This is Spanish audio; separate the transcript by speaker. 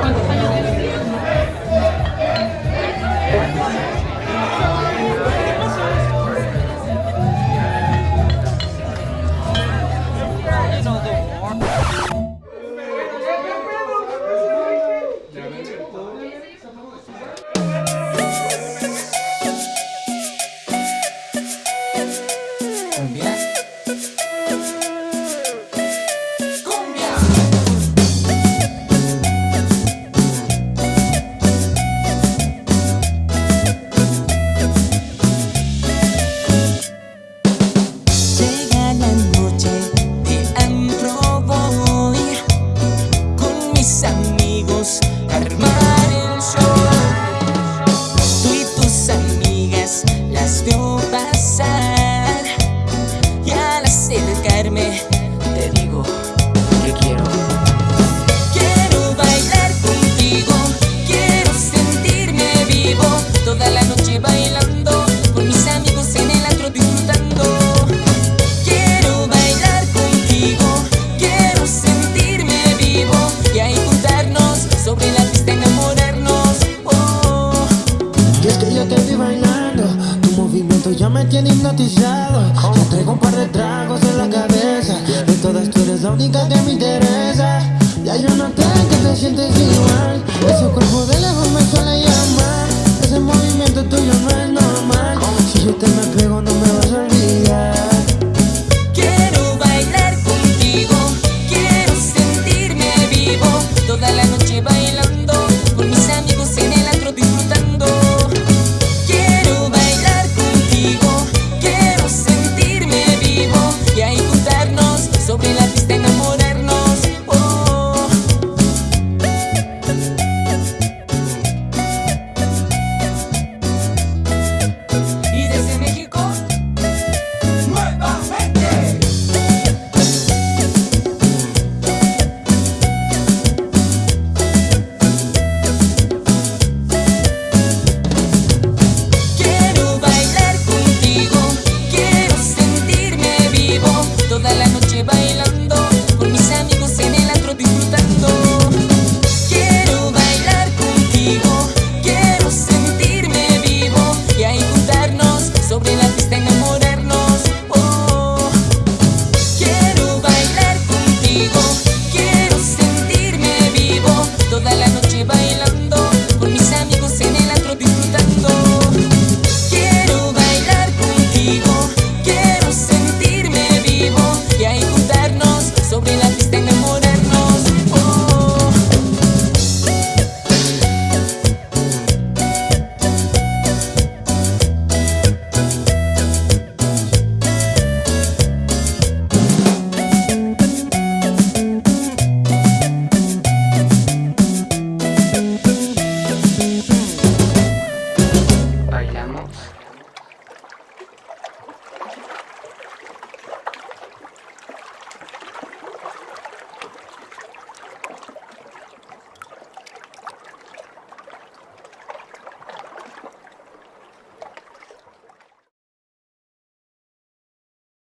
Speaker 1: ¿Cuántos años armar un show.
Speaker 2: Tu movimiento ya me tiene hipnotizado. Yo traigo un par de tragos en la cabeza. De todas tú eres la única que me interesa. Ya yo noté que te sientes igual. Ese cuerpo de lejos me suele llamar